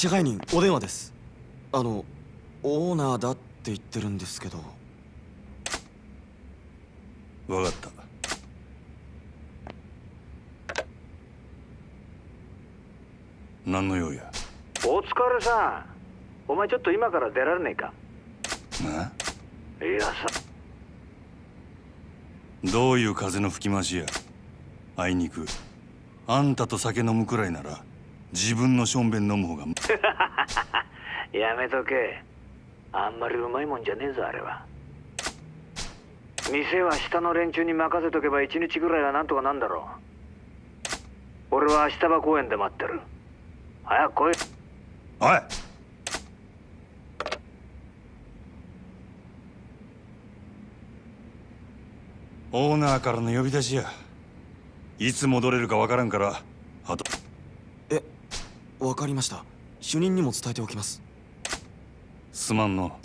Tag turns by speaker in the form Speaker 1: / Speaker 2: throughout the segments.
Speaker 1: 支配人お電話です。あのオーナーだって言ってるんですけど。
Speaker 2: 分かった。何の用や？
Speaker 3: お疲れさん。お前ちょっと今から出られねえか？
Speaker 2: ない
Speaker 3: やさ。
Speaker 2: どういう風の吹き回しや？あいにく。あんたと酒飲むくらいなら自分のしょんべん飲む方が。
Speaker 3: やめとけ。あんまりうまいもんじゃねえぞあれは。店は下の連中に任せとけば一日ぐらいはなんとかなんだろう。俺は明日場公園で待ってる。早く来い。
Speaker 2: おい。オーナーからの呼び出しや。いつ戻れるかわからんから
Speaker 1: わかりました。主任にも伝えておきます。
Speaker 2: すまんの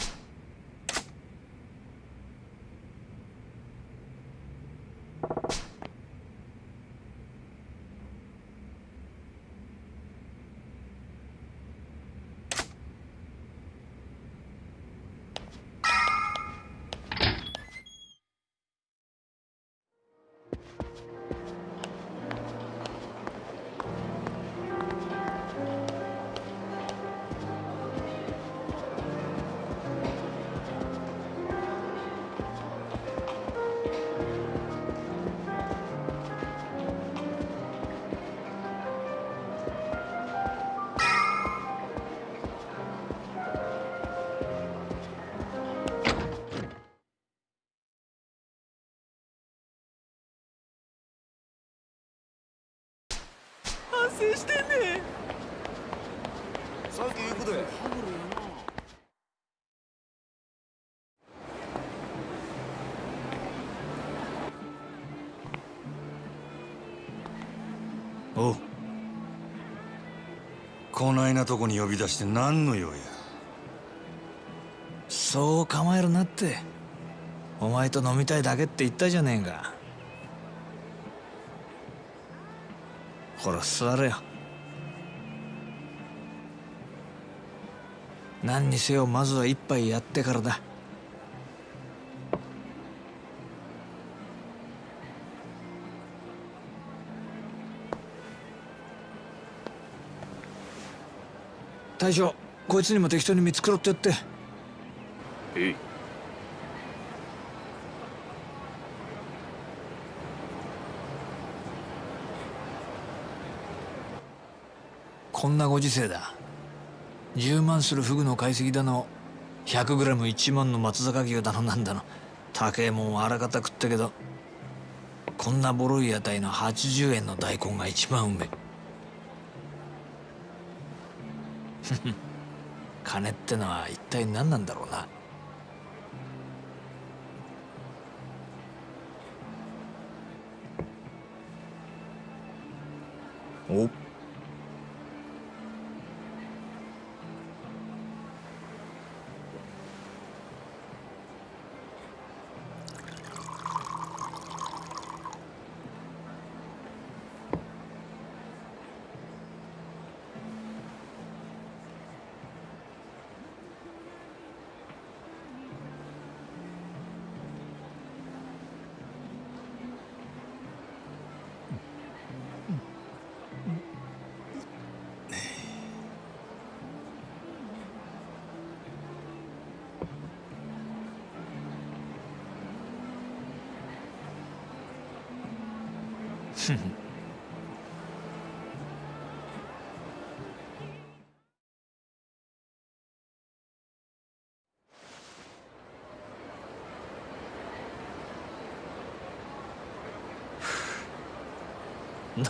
Speaker 2: おう。こないなとこに呼び出して何の用や。
Speaker 4: そう構えるなって。お前と飲みたいだけって言ったじゃねえか。ほら座れよ。何にせよまずは一杯やってからだ。大将こいつにも適当に見繕ってやって。
Speaker 5: えい。
Speaker 4: こんなご時世だ。10万するフグの解析だの 100g1 万の松坂牛だのなんだの。高えもんはあらかた食ったけどこんなボロい屋台の80円の大根が一番うめえ 金ってのは一体何なんだろうな。お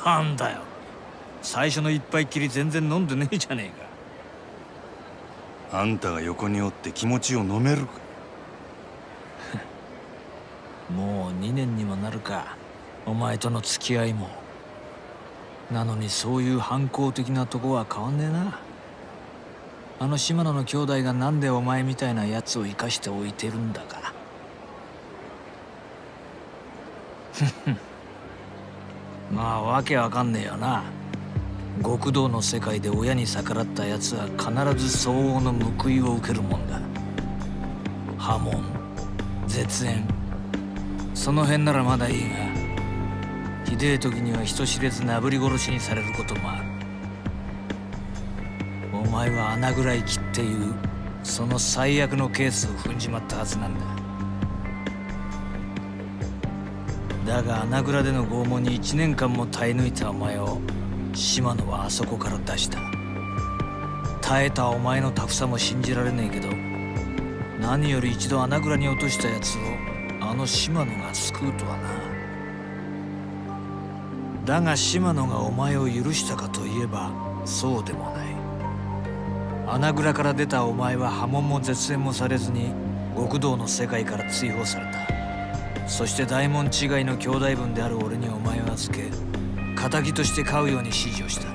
Speaker 4: なんだよ。最初の一杯きり全然飲んでねえじゃねえか。
Speaker 2: あんたが横におって気持ちを飲めるか。
Speaker 4: もう2年にもなるかお前との付き合いもなのにそういう反抗的なとこは変わんねえな。あの島野の兄弟がなんでお前みたいなやつを生かしておいてるんだか。ふっふまあわけわかんねえよな。極道の世界で親に逆らった奴は必ず相応の報いを受けるもんだ。破門絶縁。その辺ならまだいいが。ひでえ時には人知れずなぶり殺しにされることもある。お前は穴ぐらい切っていうその最悪のケースを踏んじまったはずなんだ。だが穴蔵での拷問に1年間も耐え抜いたお前を島野はあそこから出した。耐えたお前のタフさも信じられねえけど何より一度穴蔵に落としたやつをあの島野が救うとはな。だが島野がお前を許したかといえばそうでもない。穴蔵から出たお前は波紋も絶縁もされずに極道の世界から追放された。そして大門違いの兄弟分である俺にお前を預け仇として飼うように指示をした。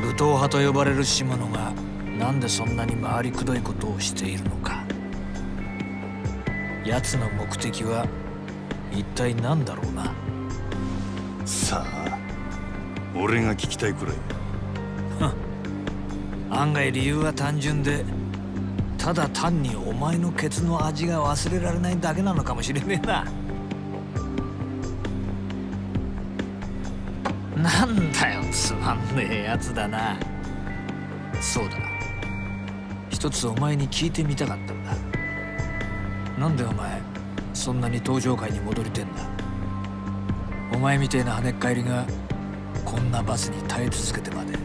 Speaker 4: 武闘派と呼ばれる島野がなんでそんなに回りくどいことをしているのか。奴の目的は一体何だろうな。
Speaker 2: さあ俺が聞きたいくらい。
Speaker 4: 案外理由は単純でただ単にお前のケツの味が忘れられないだけなのかもしれねえな。なんだよつまんねえやつだな。そうだ一つお前に聞いてみたかったんだ。なんでお前そんなに登場会に戻りてんだ。前みてえな跳ねっ返りがこんな罰に耐え続けてまで。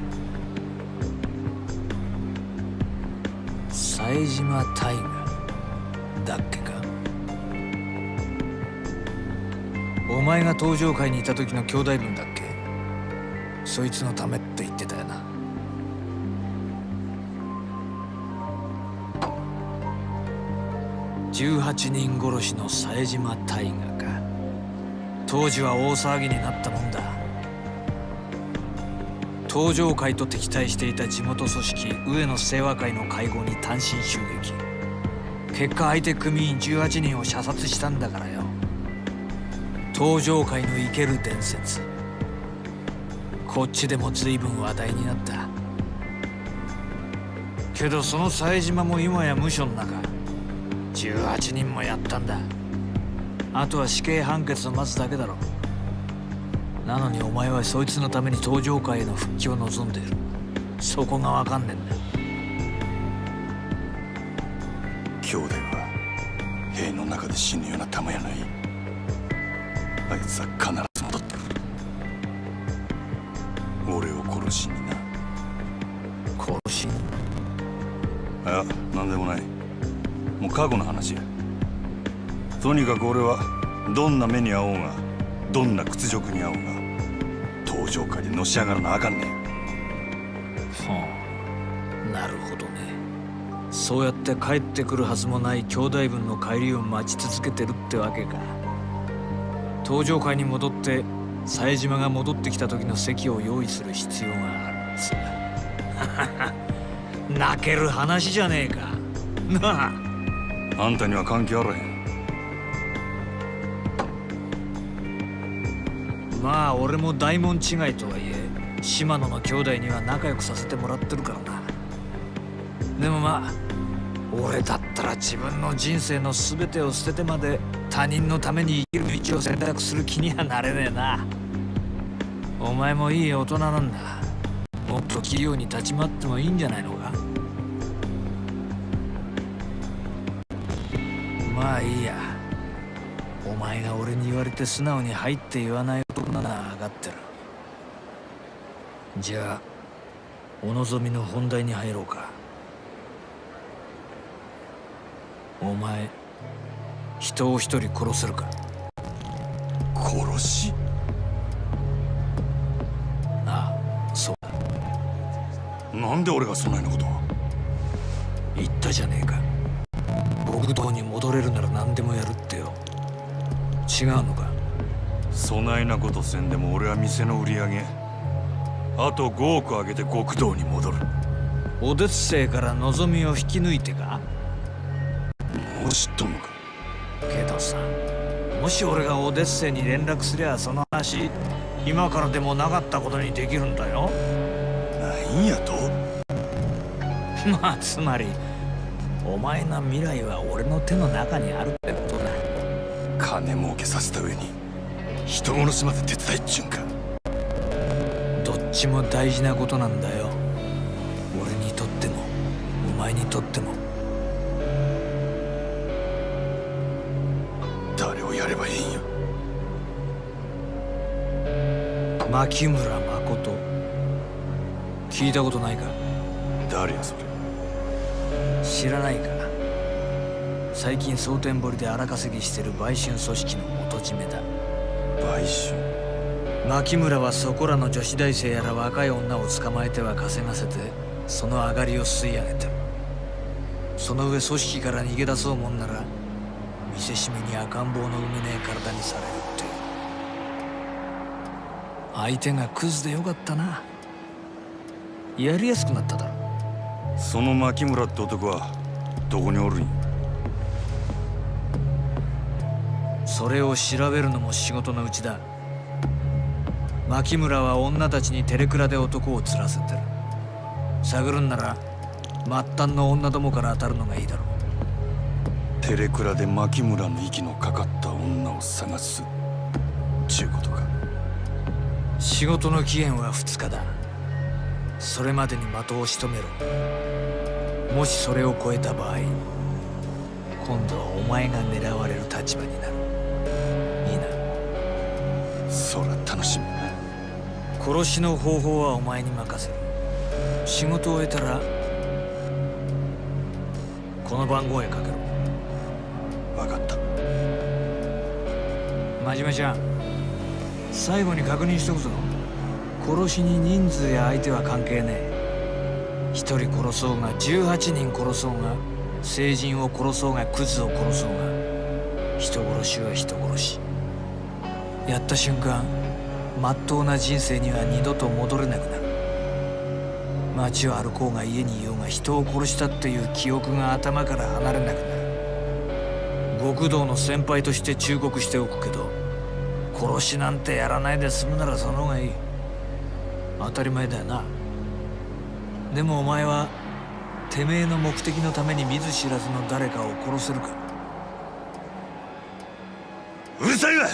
Speaker 4: 冴島大河だっけか。お前が登場会にいた時の兄弟分だっけ。そいつのためって言ってたよな。18人殺しの冴島大河。当時は大騒ぎになったもんだ。登場会と敵対していた地元組織上野清和会の会合に単身襲撃。結果相手組員18人を射殺したんだからよ。登場会の生ける伝説。こっちでも随分話題になった。けどその冴島も今や無所の中。18人もやったんだ。あとは死刑判決を待つだけだろなのにお前はそいつのために登場会への復帰を望んでいる。そこがわかんねえんだ
Speaker 2: 兄弟は塀の中で死ぬような玉やない。あいつは必ず戻ってくる。俺を殺しにな。
Speaker 4: 殺し
Speaker 2: いや何でもない。もう過去の話やとにかく俺はどんな目に遭おうがどんな屈辱に遭おうが登場会でのし上がらなあかんねん。
Speaker 4: はあ。なるほどね。そうやって帰ってくるはずもない兄弟分の帰りを待ち続けてるってわけか。登場会に戻って冴島が戻ってきた時の席を用意する必要があるつ 泣ける話じゃねえか。なあ。
Speaker 2: あんたには関係あらへん
Speaker 4: まあ俺も大門違いとはいえ島野の兄弟には仲良くさせてもらってるからな。でもまあ俺だったら自分の人生の全てを捨ててまで他人のために生きる道を選択する気にはなれねえな。お前もいい大人なんだ。もっと器用に立ち回ってもいいんじゃないのか？まあいいや。お前が俺に言われて素直に入って言わないなら上がってる。じゃあお望みの本題に入ろうか。お前人を一人殺せるか？
Speaker 2: 殺し？
Speaker 4: ああそうだ。
Speaker 2: なんで俺がそんなようなことを？
Speaker 4: 言ったじゃねえか。極道に戻れるなら何でもやるってよ。違うのか？
Speaker 2: そないなことせんでも俺は店の売り上げあと5億上げて極道に戻る。
Speaker 4: オデッセイから望みを引き抜いてか？
Speaker 2: もう知っとんのか？
Speaker 4: けどさもし俺がオデッセイに連絡すりゃその話今からでもなかったことにできるんだよ。
Speaker 2: なんやと？
Speaker 4: まあつまりお前の未来は俺の手の中にあるってことだ。
Speaker 2: 金儲けさせた上に人殺しまで手伝いっちゅうんか。
Speaker 4: どっちも大事なことなんだよ。俺にとってもお前にとっても。
Speaker 2: 誰をやればいいんや
Speaker 4: 牧村誠。聞いたことないか？
Speaker 2: 誰やそれ。
Speaker 4: 知らないか？最近蒼天堀で荒稼ぎしてる売春組織の元締めだ
Speaker 2: 売春
Speaker 4: 牧村はそこらの女子大生やら若い女を捕まえては稼がせてその上がりを吸い上げてる。その上組織から逃げ出そうもんなら見せしめに赤ん坊の産めねえ体にされるって。相手がクズでよかったな。やりやすくなっただろ。
Speaker 2: その牧村って男はどこにおるん
Speaker 4: それを調べるのも仕事のうちだ。牧村は女たちにテレクラで男を釣らせてる。探るんなら末端の女どもから当たるのがいいだろう。
Speaker 2: テレクラで牧村の息のかかった女を探す。ちゅうことか。
Speaker 4: 仕事の期限は2日だ。それまでに的を仕留めろ。もしそれを超えた場合今度はお前が狙われる立場になる
Speaker 2: そら楽しみ
Speaker 4: 殺しの方法はお前に任せる仕事を終えたらこの番号へかけろ。
Speaker 2: 分かった。
Speaker 4: 真面目ちゃん最後に確認しとくぞ。殺しに人数や相手は関係ねえ。一人殺そうが18人殺そうが成人を殺そうがクズを殺そうが人殺しは人殺しやった瞬間まっとうな人生には二度と戻れなくなる。街を歩こうが家にいようが人を殺したっていう記憶が頭から離れなくなる。極道の先輩として忠告しておくけど殺しなんてやらないで済むならその方がいい。当たり前だよな。でもお前はてめえの目的のために見ず知らずの誰かを殺せるか
Speaker 2: うるさいわ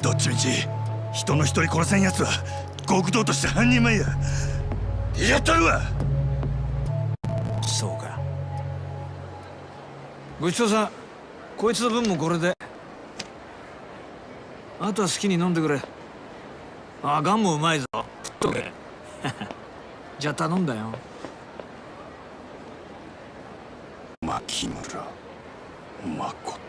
Speaker 2: どっちみち人の一人殺せんやつは極道として半人前や。やったるわ。
Speaker 4: そうか。ごちそうさん。こいつの分もこれで。あとは好きに飲んでくれ。あガンもうまいぞ。食っとけじゃあ頼んだよ。
Speaker 2: 牧村。誠